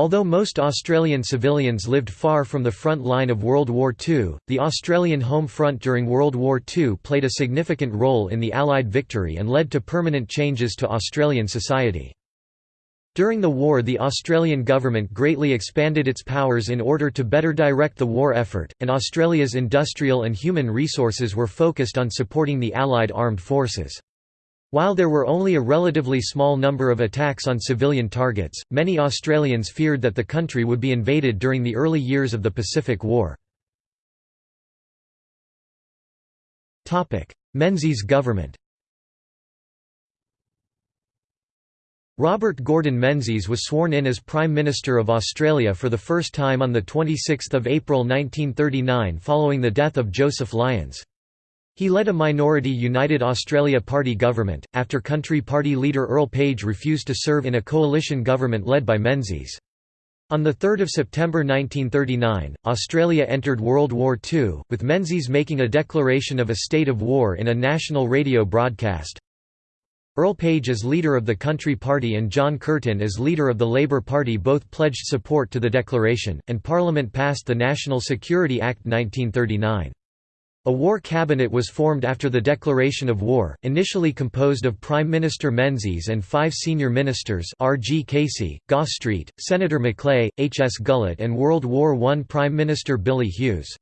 Although most Australian civilians lived far from the front line of World War II, the Australian home front during World War II played a significant role in the Allied victory and led to permanent changes to Australian society. During the war the Australian government greatly expanded its powers in order to better direct the war effort, and Australia's industrial and human resources were focused on supporting the Allied armed forces. While there were only a relatively small number of attacks on civilian targets, many Australians feared that the country would be invaded during the early years of the Pacific War. Menzies government Robert Gordon Menzies was sworn in as Prime Minister of Australia for the first time on 26 April 1939 following the death of Joseph Lyons. He led a minority United Australia Party government, after Country Party leader Earl Page refused to serve in a coalition government led by Menzies. On 3 September 1939, Australia entered World War II, with Menzies making a declaration of a state of war in a national radio broadcast. Earl Page as leader of the Country Party and John Curtin as leader of the Labour Party both pledged support to the declaration, and Parliament passed the National Security Act 1939. A war cabinet was formed after the declaration of war, initially composed of Prime Minister Menzies and five senior ministers R. G. Casey, Goss Street, Senator McLeay, H. S. Gullett and World War I Prime Minister Billy Hughes.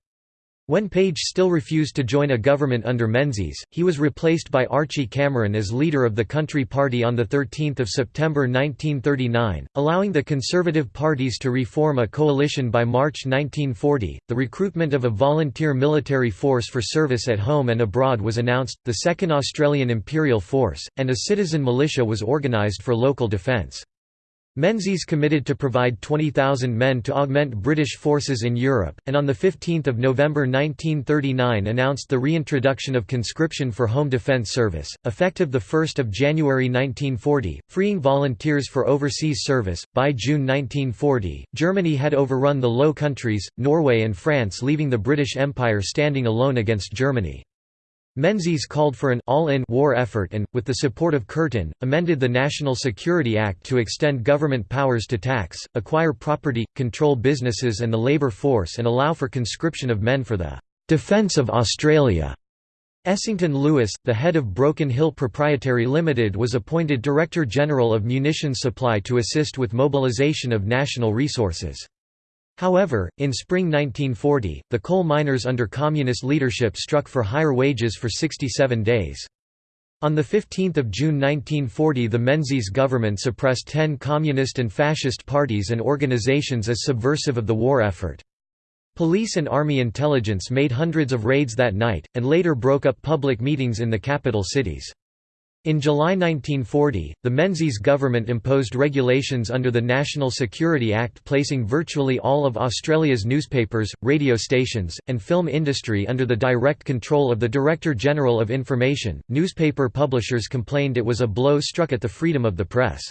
When Page still refused to join a government under Menzies, he was replaced by Archie Cameron as leader of the Country Party on 13 September 1939, allowing the Conservative parties to reform a coalition by March 1940. The recruitment of a volunteer military force for service at home and abroad was announced, the Second Australian Imperial Force, and a citizen militia was organised for local defence. Menzies committed to provide 20,000 men to augment British forces in Europe, and on 15 November 1939 announced the reintroduction of conscription for Home Defence Service, effective 1 January 1940, freeing volunteers for overseas service. By June 1940, Germany had overrun the Low Countries, Norway and France leaving the British Empire standing alone against Germany. Menzies called for an all-in war effort and, with the support of Curtin, amended the National Security Act to extend government powers to tax, acquire property, control businesses and the labour force and allow for conscription of men for the "'Defense of Australia'". Essington Lewis, the head of Broken Hill Proprietary Limited was appointed Director General of Munitions Supply to assist with mobilisation of national resources. However, in spring 1940, the coal miners under communist leadership struck for higher wages for 67 days. On 15 June 1940 the Menzies government suppressed ten communist and fascist parties and organizations as subversive of the war effort. Police and army intelligence made hundreds of raids that night, and later broke up public meetings in the capital cities. In July 1940, the Menzies government imposed regulations under the National Security Act placing virtually all of Australia's newspapers, radio stations, and film industry under the direct control of the Director General of Information. Newspaper publishers complained it was a blow struck at the freedom of the press.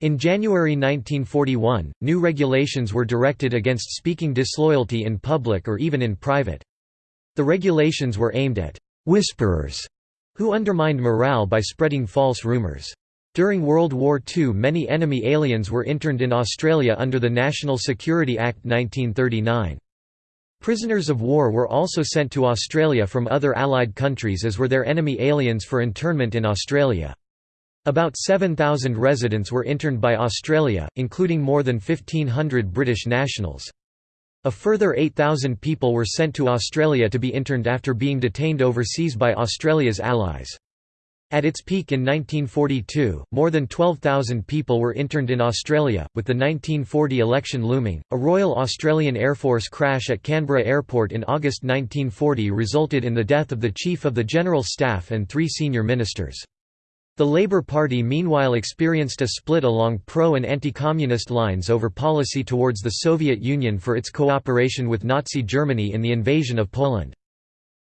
In January 1941, new regulations were directed against speaking disloyalty in public or even in private. The regulations were aimed at whisperers who undermined morale by spreading false rumours. During World War II many enemy aliens were interned in Australia under the National Security Act 1939. Prisoners of war were also sent to Australia from other Allied countries as were their enemy aliens for internment in Australia. About 7,000 residents were interned by Australia, including more than 1,500 British nationals. A further 8,000 people were sent to Australia to be interned after being detained overseas by Australia's allies. At its peak in 1942, more than 12,000 people were interned in Australia, with the 1940 election looming. A Royal Australian Air Force crash at Canberra Airport in August 1940 resulted in the death of the Chief of the General Staff and three senior ministers. The Labour Party meanwhile experienced a split along pro- and anti-communist lines over policy towards the Soviet Union for its cooperation with Nazi Germany in the invasion of Poland.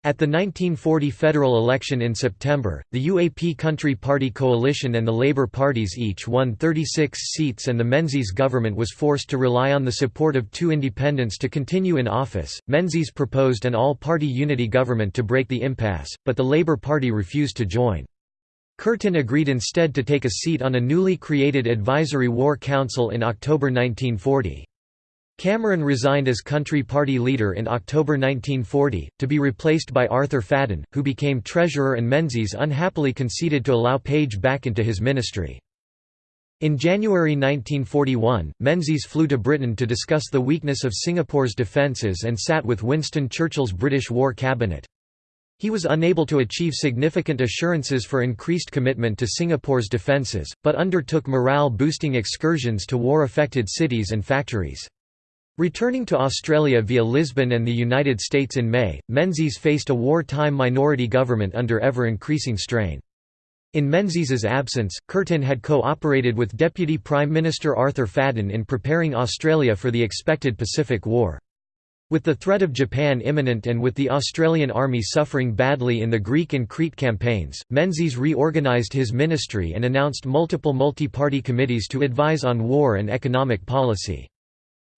At the 1940 federal election in September, the UAP Country Party coalition and the Labour parties each won 36 seats and the Menzies government was forced to rely on the support of two independents to continue in office. Menzies proposed an all-party unity government to break the impasse, but the Labour Party refused to join. Curtin agreed instead to take a seat on a newly created Advisory War Council in October 1940. Cameron resigned as Country Party leader in October 1940, to be replaced by Arthur Fadden, who became treasurer and Menzies unhappily conceded to allow Page back into his ministry. In January 1941, Menzies flew to Britain to discuss the weakness of Singapore's defences and sat with Winston Churchill's British War Cabinet. He was unable to achieve significant assurances for increased commitment to Singapore's defences, but undertook morale-boosting excursions to war-affected cities and factories. Returning to Australia via Lisbon and the United States in May, Menzies faced a wartime minority government under ever-increasing strain. In Menzies's absence, Curtin had co-operated with Deputy Prime Minister Arthur Fadden in preparing Australia for the expected Pacific War. With the threat of Japan imminent and with the Australian Army suffering badly in the Greek and Crete campaigns, Menzies reorganised his ministry and announced multiple multi-party committees to advise on war and economic policy.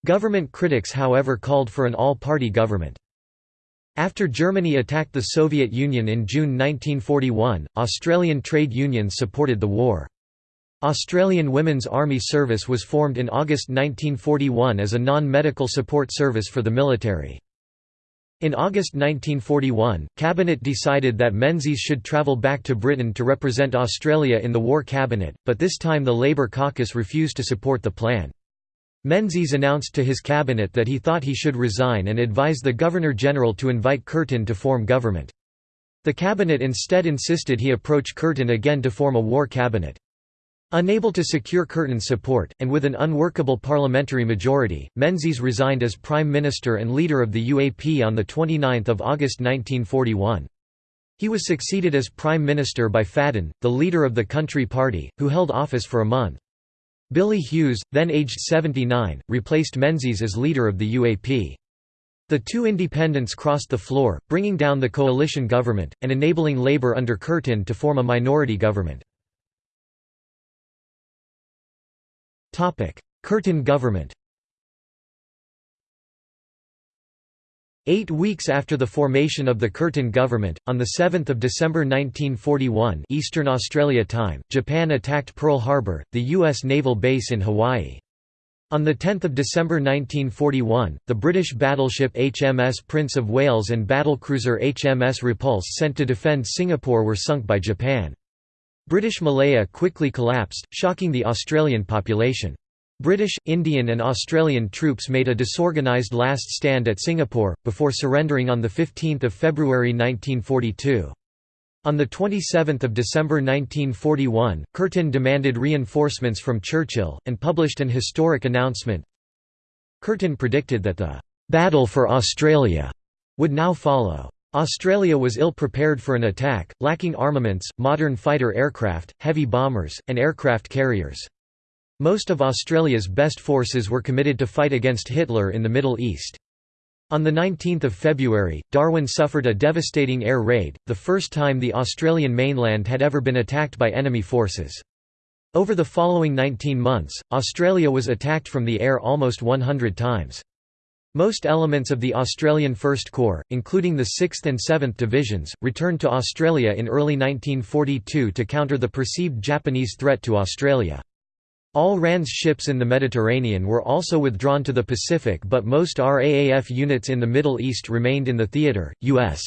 Government critics however called for an all-party government. After Germany attacked the Soviet Union in June 1941, Australian trade unions supported the war. Australian Women's Army Service was formed in August 1941 as a non-medical support service for the military. In August 1941, Cabinet decided that Menzies should travel back to Britain to represent Australia in the War Cabinet, but this time the Labour caucus refused to support the plan. Menzies announced to his cabinet that he thought he should resign and advise the Governor-General to invite Curtin to form government. The cabinet instead insisted he approach Curtin again to form a war cabinet. Unable to secure Curtin's support, and with an unworkable parliamentary majority, Menzies resigned as Prime Minister and leader of the UAP on 29 August 1941. He was succeeded as Prime Minister by Fadden, the leader of the Country Party, who held office for a month. Billy Hughes, then aged 79, replaced Menzies as leader of the UAP. The two independents crossed the floor, bringing down the coalition government, and enabling Labour under Curtin to form a minority government. Curtin government Eight weeks after the formation of the Curtin government, on 7 December 1941 Eastern Australia Time, Japan attacked Pearl Harbor, the U.S. naval base in Hawaii. On 10 December 1941, the British battleship HMS Prince of Wales and battlecruiser HMS Repulse sent to defend Singapore were sunk by Japan. British Malaya quickly collapsed, shocking the Australian population. British, Indian and Australian troops made a disorganised last stand at Singapore, before surrendering on 15 February 1942. On 27 December 1941, Curtin demanded reinforcements from Churchill, and published an historic announcement. Curtin predicted that the «battle for Australia» would now follow. Australia was ill-prepared for an attack, lacking armaments, modern fighter aircraft, heavy bombers, and aircraft carriers. Most of Australia's best forces were committed to fight against Hitler in the Middle East. On 19 February, Darwin suffered a devastating air raid, the first time the Australian mainland had ever been attacked by enemy forces. Over the following 19 months, Australia was attacked from the air almost 100 times. Most elements of the Australian First Corps, including the 6th and 7th Divisions, returned to Australia in early 1942 to counter the perceived Japanese threat to Australia. All RAN's ships in the Mediterranean were also withdrawn to the Pacific but most RAAF units in the Middle East remained in the theater, U.S.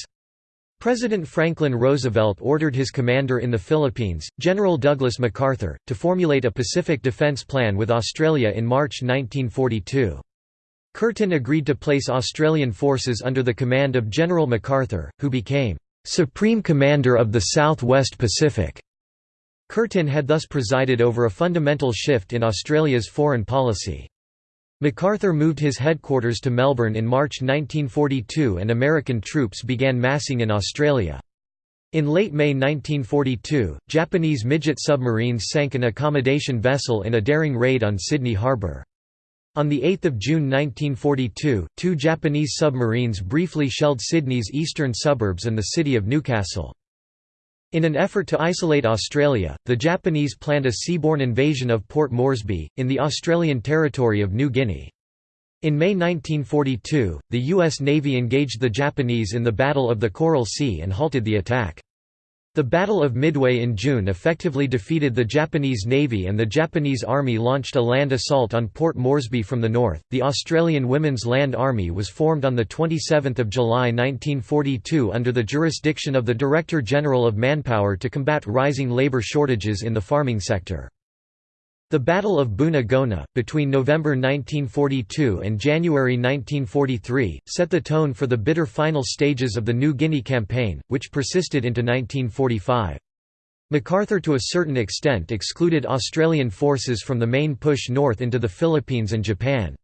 President Franklin Roosevelt ordered his commander in the Philippines, General Douglas MacArthur, to formulate a Pacific Defense Plan with Australia in March 1942. Curtin agreed to place Australian forces under the command of General MacArthur, who became Supreme Commander of the South West Pacific. Curtin had thus presided over a fundamental shift in Australia's foreign policy. MacArthur moved his headquarters to Melbourne in March 1942 and American troops began massing in Australia. In late May 1942, Japanese midget submarines sank an accommodation vessel in a daring raid on Sydney Harbour. On 8 June 1942, two Japanese submarines briefly shelled Sydney's eastern suburbs and the city of Newcastle. In an effort to isolate Australia, the Japanese planned a seaborne invasion of Port Moresby, in the Australian territory of New Guinea. In May 1942, the U.S. Navy engaged the Japanese in the Battle of the Coral Sea and halted the attack. The Battle of Midway in June effectively defeated the Japanese Navy and the Japanese Army launched a land assault on Port Moresby from the north. The Australian Women's Land Army was formed on the 27th of July 1942 under the jurisdiction of the Director General of Manpower to combat rising labour shortages in the farming sector. The Battle of Buna Gona, between November 1942 and January 1943, set the tone for the bitter final stages of the New Guinea Campaign, which persisted into 1945. MacArthur to a certain extent excluded Australian forces from the main push north into the Philippines and Japan.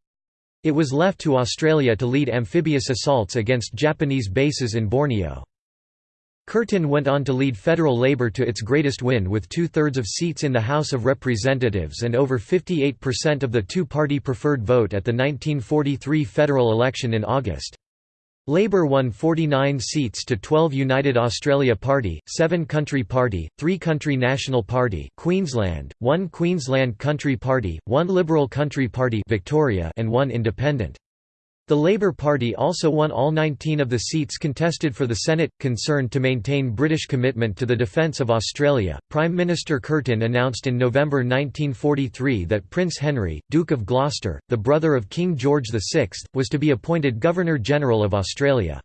It was left to Australia to lead amphibious assaults against Japanese bases in Borneo. Curtin went on to lead federal Labor to its greatest win with two-thirds of seats in the House of Representatives and over 58% of the two-party preferred vote at the 1943 federal election in August. Labour won 49 seats to 12 United Australia Party, 7 Country Party, 3 Country National Party Queensland, 1 Queensland Country Party, 1 Liberal Country Party Victoria and 1 Independent. The Labour Party also won all 19 of the seats contested for the Senate. Concerned to maintain British commitment to the defence of Australia, Prime Minister Curtin announced in November 1943 that Prince Henry, Duke of Gloucester, the brother of King George VI, was to be appointed Governor-General of Australia.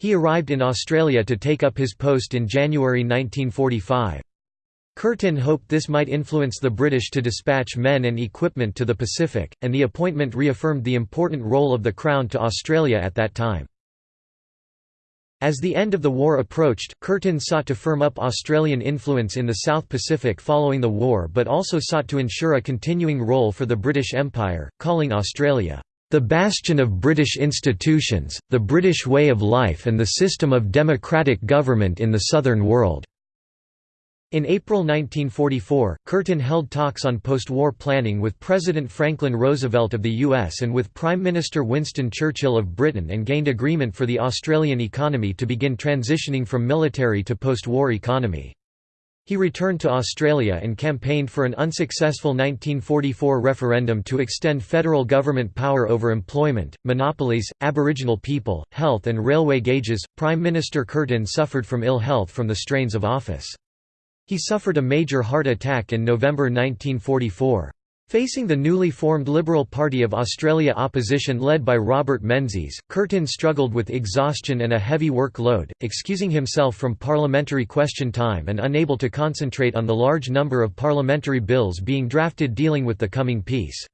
He arrived in Australia to take up his post in January 1945. Curtin hoped this might influence the British to dispatch men and equipment to the Pacific, and the appointment reaffirmed the important role of the Crown to Australia at that time. As the end of the war approached, Curtin sought to firm up Australian influence in the South Pacific following the war but also sought to ensure a continuing role for the British Empire, calling Australia, "...the bastion of British institutions, the British way of life and the system of democratic government in the southern world." In April 1944, Curtin held talks on post-war planning with President Franklin Roosevelt of the U.S. and with Prime Minister Winston Churchill of Britain and gained agreement for the Australian economy to begin transitioning from military to post-war economy. He returned to Australia and campaigned for an unsuccessful 1944 referendum to extend federal government power over employment, monopolies, Aboriginal people, health and railway gauges. Prime Minister Curtin suffered from ill health from the strains of office. He suffered a major heart attack in November 1944. Facing the newly formed Liberal Party of Australia opposition led by Robert Menzies, Curtin struggled with exhaustion and a heavy workload, excusing himself from parliamentary question time and unable to concentrate on the large number of parliamentary bills being drafted dealing with the coming peace.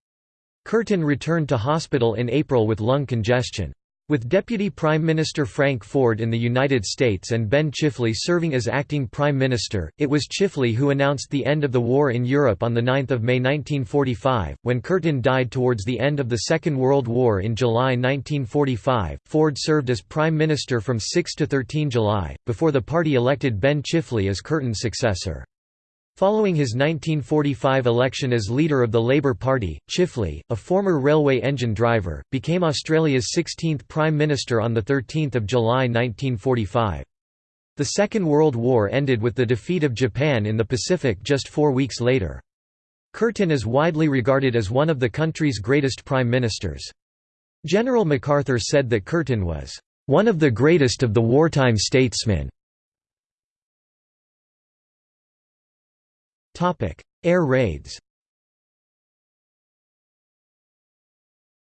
Curtin returned to hospital in April with lung congestion. With Deputy Prime Minister Frank Forde in the United States and Ben Chifley serving as acting Prime Minister, it was Chifley who announced the end of the war in Europe on 9 May 1945. When Curtin died towards the end of the Second World War in July 1945, Forde served as Prime Minister from 6 to 13 July, before the party elected Ben Chifley as Curtin's successor. Following his 1945 election as leader of the Labour Party, Chifley, a former railway engine driver, became Australia's 16th Prime Minister on 13 July 1945. The Second World War ended with the defeat of Japan in the Pacific just four weeks later. Curtin is widely regarded as one of the country's greatest prime ministers. General MacArthur said that Curtin was, "...one of the greatest of the wartime statesmen." Air raids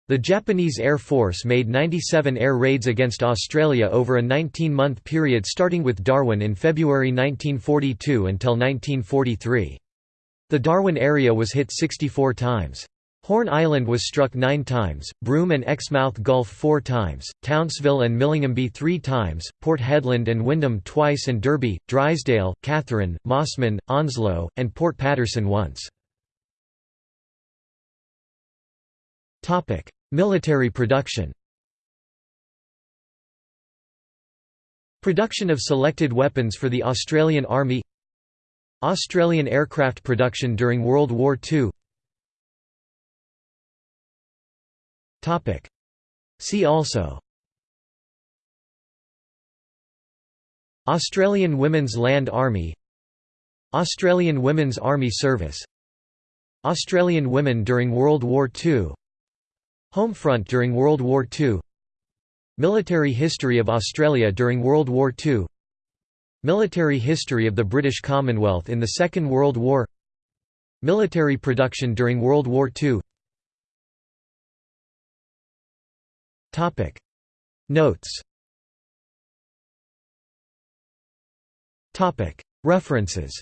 The Japanese Air Force made 97 air raids against Australia over a 19-month period starting with Darwin in February 1942 until 1943. The Darwin area was hit 64 times. Horn Island was struck nine times, Broome and Exmouth Gulf four times, Townsville and Milingimbi three times, Port Hedland and Wyndham twice and Derby, Drysdale, Katherine, Mossman, Onslow, and Port Patterson once. Military production. Production of selected weapons for the Australian Army. Australian aircraft production during World War II See also. Australian Women's Land Army. Australian Women's Army Service. Australian women during World War II Homefront during World War II Military history of Australia during World War II Military history of the British Commonwealth in the Second World War. Military production during World War II Notes Topic References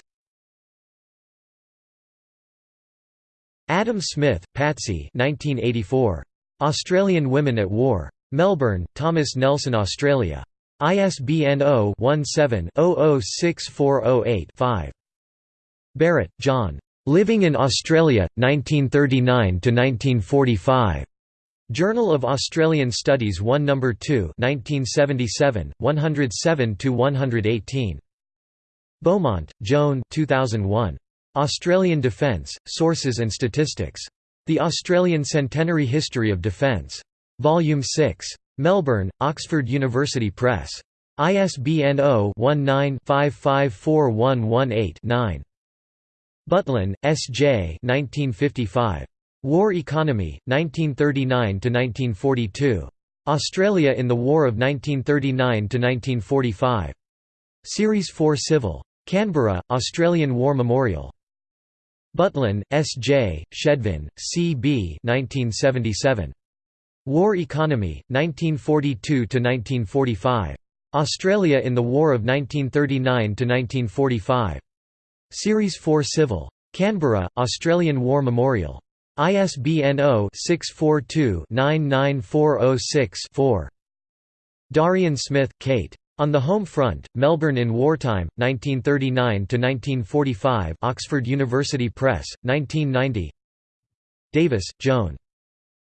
Adam Smith, Patsy 1984. Australian Women at War. Melbourne, Thomas Nelson Australia. ISBN 0-17-006408-5. Barrett, John. Living in Australia, 1939–1945. Journal of Australian Studies 1 No. 2 1977, 107–118. Beaumont, Joan 2001. Australian Defence, Sources and Statistics. The Australian Centenary History of Defence. Volume 6. Melbourne, Oxford University Press. ISBN 0-19-554118-9. Butlin, S. J. 1955. War Economy, 1939–1942. Australia in the War of 1939–1945. Series 4 Civil. Canberra, Australian War Memorial. Butlin, S. J., Schedvin, C. B. 1977. War Economy, 1942–1945. Australia in the War of 1939–1945. Series 4 Civil. Canberra, Australian War Memorial. ISBN 0-642-99406-4. Darian Smith, Kate. On the Home Front, Melbourne in Wartime, 1939–1945 Oxford University Press, 1990 Davis, Joan.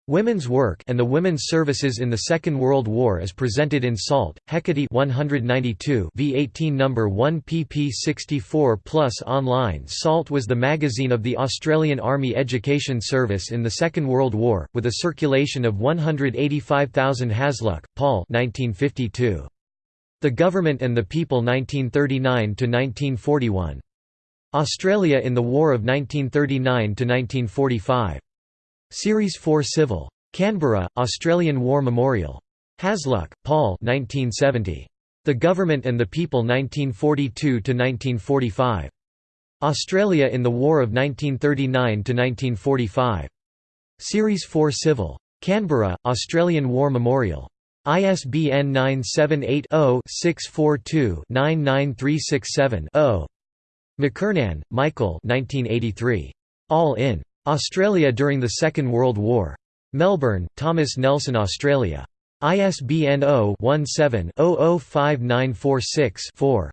Women's Work and the Women's Services in the Second World War as presented in Salt, Hecate 192 v18 No. 1 pp 64 plus online Salt was the magazine of the Australian Army Education Service in the Second World War, with a circulation of 185,000 Hasluck, Paul 1952. The Government and the People 1939–1941. Australia in the War of 1939–1945. Series 4 Civil. Canberra, Australian War Memorial. Hasluck, Paul 1970. The Government and the People 1942–1945. Australia in the War of 1939–1945. Series 4 Civil. Canberra, Australian War Memorial. ISBN 978-0-642-99367-0. McKernan, Michael All in. Australia during the Second World War. Melbourne, Thomas Nelson Australia. ISBN 0-17-005946-4.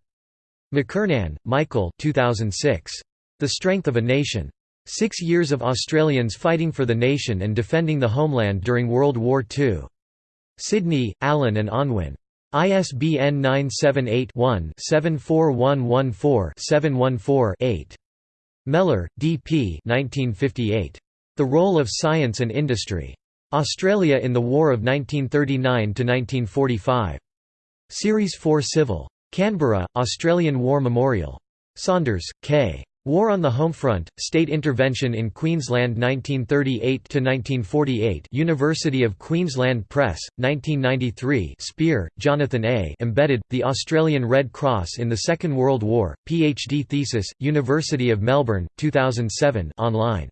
McKernan, Michael 2006. The Strength of a Nation. Six Years of Australians Fighting for the Nation and Defending the Homeland During World War II. Sydney, Allen and Unwin. ISBN 978 one 74114 714 8 Mellor, D.P. The Role of Science and Industry. Australia in the War of 1939–1945. Series 4 Civil. Canberra, Australian War Memorial. Saunders, K. War on the home front, State Intervention in Queensland 1938–1948 University of Queensland Press, 1993 Spear, Jonathan A. Embedded, The Australian Red Cross in the Second World War, Ph.D. thesis, University of Melbourne, 2007 online.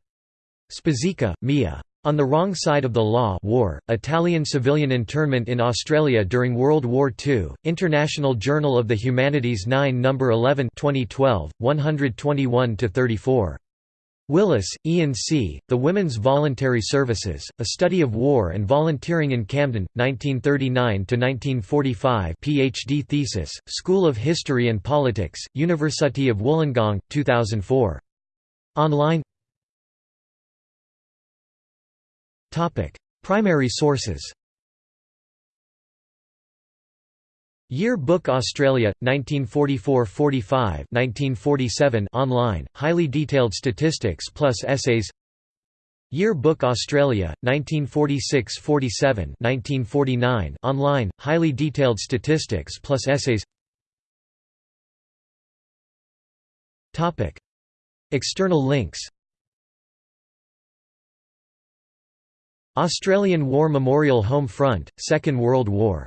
Spizzica, Mia. On the Wrong Side of the Law War, Italian civilian internment in Australia during World War II, International Journal of the Humanities 9 No. 11 2012, 121–34. Willis, Ian C., The Women's Voluntary Services, A Study of War and Volunteering in Camden, 1939–1945 Ph.D. thesis, School of History and Politics, University of Wollongong, 2004. Online Primary sources. Year Book Australia, 1944–45 1947 online, highly detailed statistics plus essays. Year Book Australia, 1946–47 1949 online, highly detailed statistics plus essays. External links Australian War Memorial Home Front, Second World War